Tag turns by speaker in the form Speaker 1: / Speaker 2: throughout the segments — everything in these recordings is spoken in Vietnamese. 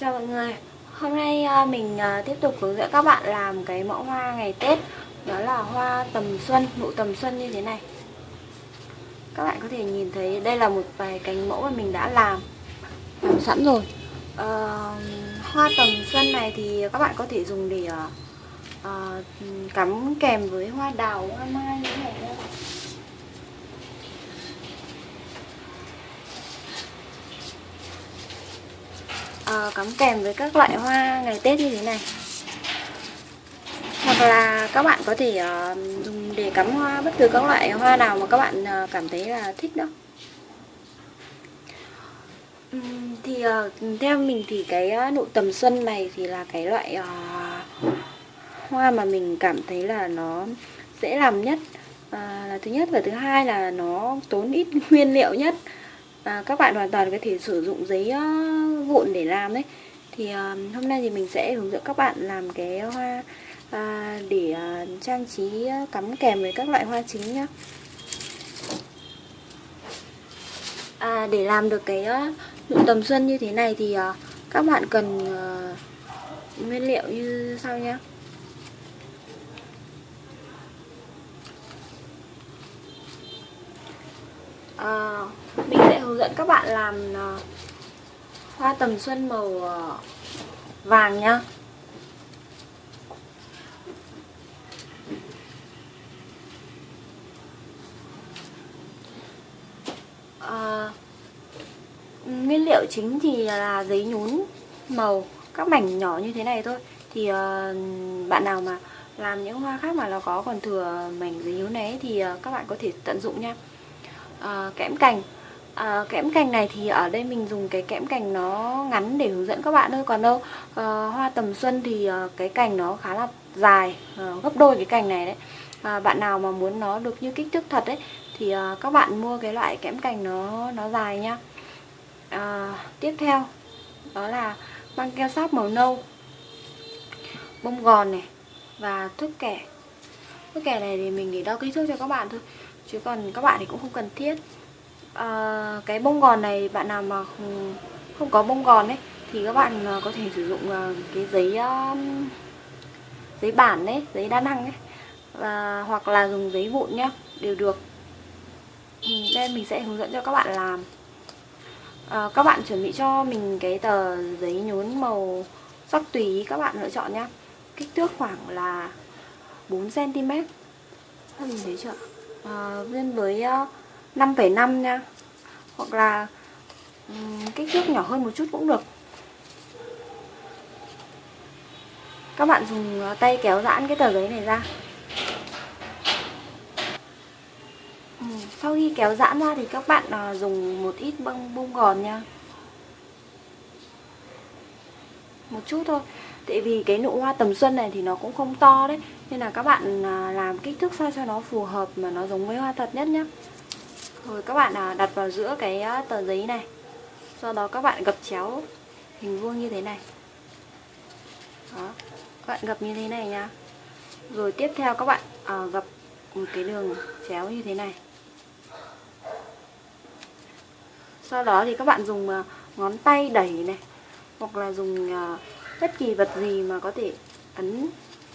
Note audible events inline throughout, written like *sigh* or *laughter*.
Speaker 1: Chào mọi người Hôm nay ờ, mình ờ, tiếp tục hướng dẫn các bạn làm cái mẫu hoa ngày Tết. Đó là hoa tầm xuân, nụ tầm xuân như thế này. Các bạn có thể nhìn thấy đây là một vài cánh mẫu mà mình đã làm. Làm sẵn rồi. À, Hoa tầm xuân này thì các bạn có thể dùng để à, cắm kèm với hoa đào, hoa mai như thế này uh, cắm kèm với các loại hoa ngày Tết như thế này. Hoặc là các bạn có thể uh, dùng để cắm hoa bất cứ các loại hoa nào mà các bạn uh, cảm thấy là thích đó. Thì uh, theo mình thì cái uh, nụ tầm xuân này thì là cái loại uh, hoa mà mình cảm thấy là nó dễ làm nhất. À, là thứ nhất và thứ hai là nó tốn ít nguyên liệu nhất và các bạn hoàn toàn có thể sử dụng giấy ờ, vụn để làm đấy. Thì ờ, hôm nay thì mình sẽ hướng dẫn các bạn làm cái hoa ờ, để trang trí cắm kèm với các loại hoa chính nhá. À, để làm được cái nụ tầm xuân như thế này thì các bạn cần nguyên liệu như sau nhé à, mình sẽ hướng dẫn các bạn làm uh, hoa tầm xuân màu uh, vàng nhá. À, nguyên liệu chính thì là giấy nhún màu các mảnh nhỏ như thế này thôi. Thì uh, bạn nào mà làm những hoa khác mà nó có còn thừa mảnh giấy nhún này thì uh, các bạn có thể tận dụng nha à, kẽm cành. À, kẽm cành này thì ở đây mình dùng cái kẽm cành nó ngắn để hướng dẫn các bạn thôi. Còn đâu à, hoa tầm xuân thì à, cái cành nó khá là dài à, gấp đôi cái cành này đấy. À, bạn nào mà muốn nó được như kích thước thật đấy thì à, các bạn mua cái loại kẽm cành nó nó dài nhá à, tiếp theo đó là băng keo sáp màu nâu bông gòn này và thước kẻ cái kè này thì mình để đo kích thước cho các bạn thôi chứ còn các bạn thì cũng không cần thiết. À, cái bông gòn này bạn nào mà không có bông gòn ấy thì các bạn ờ, có thể sử dụng ờ, cái giấy giấy bản đấy giấy đa năng ấy và hoặc là dùng giấy vụn nhá đều được. Ừ, đây mình sẽ hướng dẫn cho các bạn làm. À, các bạn chuẩn bị cho mình cái tờ giấy nhún màu sắc tùy các bạn lựa chọn nhá. Kích thước khoảng là 4 cm các mình thấy chưa? À, lên với ờ, 5,5 nha. Hoặc là um, kích thước nhỏ hơn một chút cũng được. Các bạn dùng ờ, tay kéo giãn cái tờ giấy này ra. Ừ, sau khi kéo giãn ra thì các bạn dùng một ít bông bông gòn nha. Một chút thôi tại vì cái nụ hoa tầm xuân này thì nó cũng không to đấy. Nên là các bạn à, làm kích thước sao cho nó phù hợp mà nó giống với hoa thật nhất nhé rồi các bạn à, đặt vào giữa cái à, tờ giấy này. Sau đó các bạn gập chéo hình vuông như thế này. Đó các bạn gập như thế này nha rồi tiếp theo các bạn à, gập một cái đường chéo như thế này. Sau đó thì các bạn dùng ngón tay đẩy này hoặc là dùng bất kỳ vật gì mà có thể ấn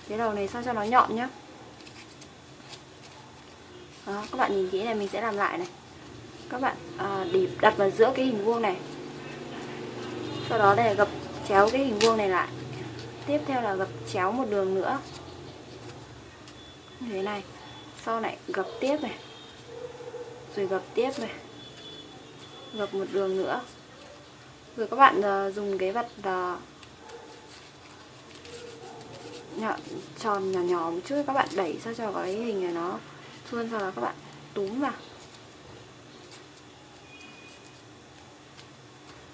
Speaker 1: cái đầu này sao cho nó nhọn nhá. Đó, các bạn nhìn kỹ này mình sẽ làm lại này. Các bạn à, để đặt vào giữa cái hình vuông này. Sau đó để gập chéo cái hình vuông này lại. Tiếp theo là gập chéo một đường nữa. Như thế này sau này gập tiếp này. Rồi gập tiếp này. Gập một đường nữa. Rồi các bạn uh, dùng cái vật uh, nhỏ, tròn nhỏ nhỏ một chút các bạn đẩy sao cho cái hình này nó thuôn sau đó các bạn túm vào.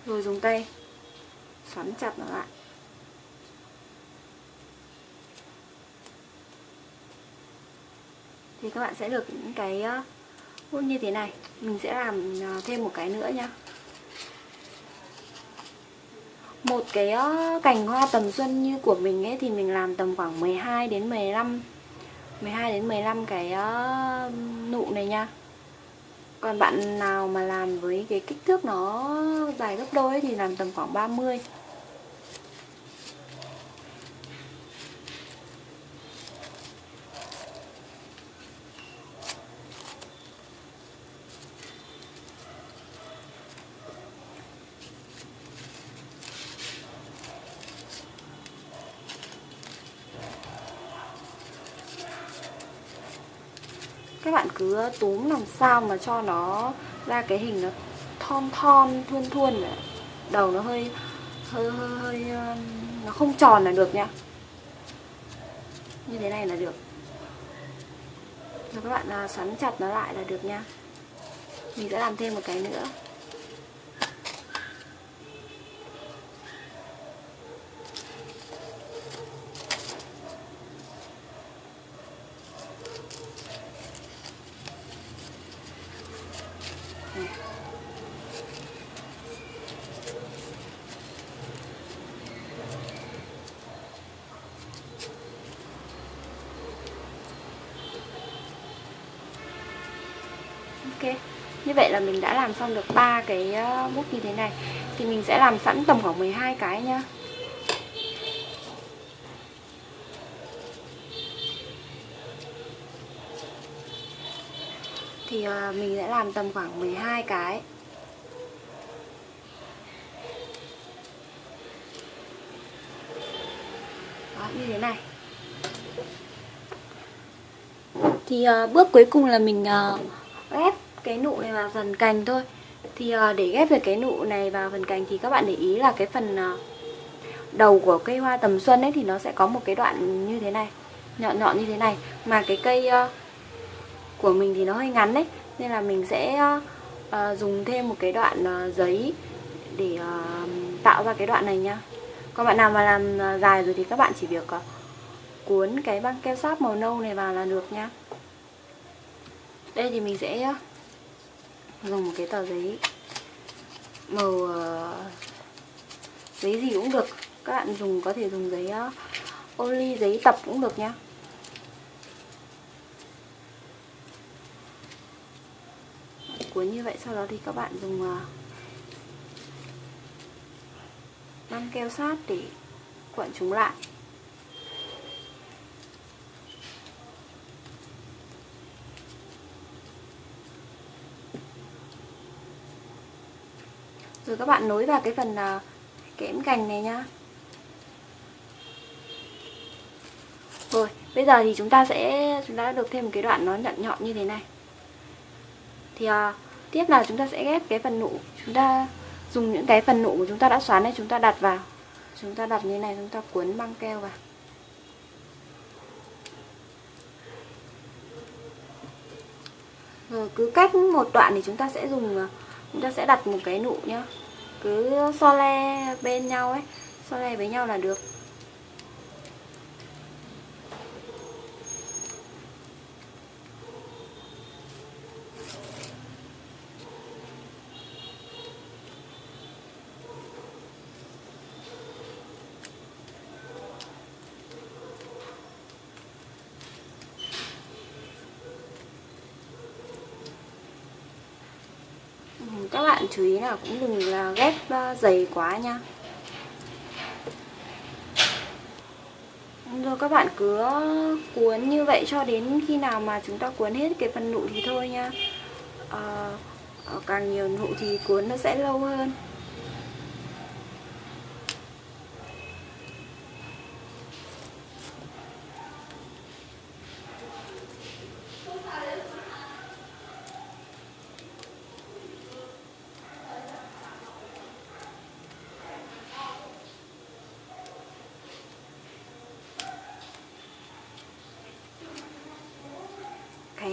Speaker 1: Rồi dùng tay xoắn chặt nó lại. Thì các bạn sẽ được những cái hút như thế này. Mình sẽ làm ờ, thêm một cái nữa nha một cái ờ, cành hoa tầm xuân như của mình ấy thì mình làm tầm khoảng 12 đến 15 12 đến 15 cái ờ, nụ này nha. Còn bạn nào mà làm với cái kích thước nó dài gấp đôi ấy, thì làm tầm khoảng 30 các bạn cứ túm làm sao mà cho nó ra cái hình nó thon thon thuôn thuôn đầu nó hơi hơi hơi, hơi ờ, nó không tròn là được nha. Như thế này là được. Rồi các bạn à, xoắn chặt nó lại là được nha. Mình sẽ làm thêm một cái nữa. Ok. Như vậy là mình đã làm xong được ba cái ờ, bút như thế này. Thì mình sẽ làm sẵn tầm khoảng 12 cái nhá. Thì ờ, mình sẽ làm tầm khoảng 12 cái. Đó, như thế này. Thì uh, bước cuối cùng là mình uh, cái nụ này vào phần cành thôi. Thì ờ, để ghép được cái nụ này vào phần cành thì các bạn để ý là cái phần ờ, đầu của cây hoa tầm xuân ấy thì nó sẽ có một cái đoạn như thế này, nhọn nhọn như thế này. Mà cái cây ờ, của mình thì nó hơi ngắn đấy nên là mình sẽ dùng thêm một cái đoạn giấy để tạo ra cái đoạn này nhá còn bạn nào mà làm dài rồi thì các bạn chỉ việc cuốn cái băng keo sáp màu nâu này vào là được nhá đây thì mình sẽ dùng một cái tờ giấy màu uh, giấy gì cũng được. Các bạn dùng có thể dùng giấy uh, ô ly giấy tập cũng được nhá. Cuốn như vậy sau đó thì các bạn dùng ờ, uh, băng keo sát để cuộn chúng lại. Rồi các bạn nối vào cái phần à, uh, kẽm cành này nhá. Rồi bây giờ thì chúng ta sẽ chúng ta đã được thêm một cái đoạn nó nhọn nhọn như thế này. Thì uh, tiếp là chúng ta sẽ ghép cái phần nụ chúng ta dùng những cái phần nụ của chúng ta đã xoắn này chúng ta đặt vào. Chúng ta đặt như này chúng ta cuốn băng keo vào. Rồi cứ cách một đoạn thì chúng ta sẽ dùng à, chúng ta sẽ đặt một cái nụ nhá. Cứ so le bên nhau ấy. So le với nhau là được các bạn chú ý là cũng đừng là ghép dày ờ, quá nha. Rồi các bạn cứ cuốn như vậy cho đến khi nào mà chúng ta cuốn hết cái phần nụ thì thôi nha. À, càng nhiều nụ thì cuốn nó sẽ lâu hơn.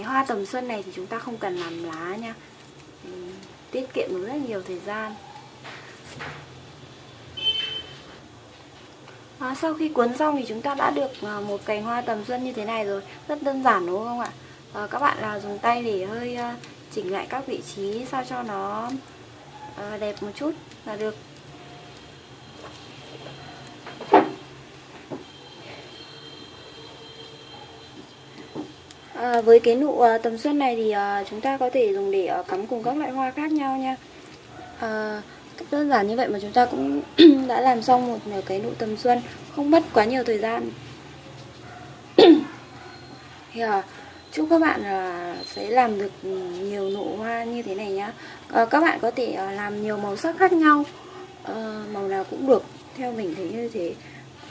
Speaker 1: Hoa tầm xuân này thì chúng ta không cần làm lá nha. Ừ, tiết kiệm được rất nhiều thời gian. À, sau khi cuốn xong thì chúng ta đã được à, một cành hoa tầm xuân như thế này rồi. Rất đơn giản đúng không ạ? À, các bạn là dùng tay để hơi à, chỉnh lại các vị trí sao cho nó à, đẹp một chút là được. À, với cái nụ à, tầm xuân này thì à, chúng ta có thể dùng để à, cắm cùng các loại hoa khác nhau nha. À, đơn giản như vậy mà chúng ta cũng *clears throat* đã làm xong một nửa cái nụ tầm xuân không mất quá nhiều thời gian. *clears throat* Thì à, chúc các bạn à, sẽ làm được nhiều nụ hoa như thế này nhá. À, các bạn có thể à, làm nhiều màu sắc khác nhau à, màu nào cũng được theo mình thấy như thế.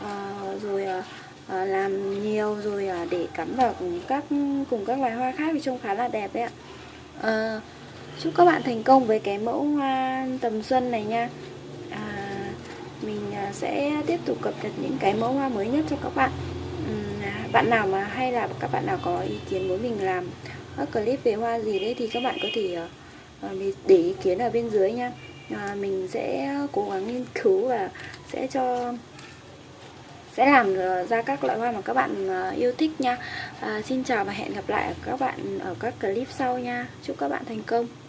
Speaker 1: À, rồi à, Ờ, làm nhiều rồi à, để cắm vào cùng các cùng các loài hoa khác thì trông khá là đẹp đấy ạ. À, chúc các bạn thành công với cái mẫu hoa tầm xuân này nha. À, mình à, sẽ tiếp tục cập nhật những cái mẫu hoa mới nhất cho các bạn. À, bạn nào mà hay là các bạn nào có ý kiến muốn mình làm các clip về hoa gì đấy thì các bạn có thể ờ, để ý kiến ở bên dưới nha. À, mình sẽ cố gắng nghiên cứu và sẽ cho sẽ làm ờ, ra các loại hoa mà các bạn ờ, yêu thích nha. À, xin chào và hẹn gặp lại các bạn ở các clip sau nha. Chúc các bạn thành công.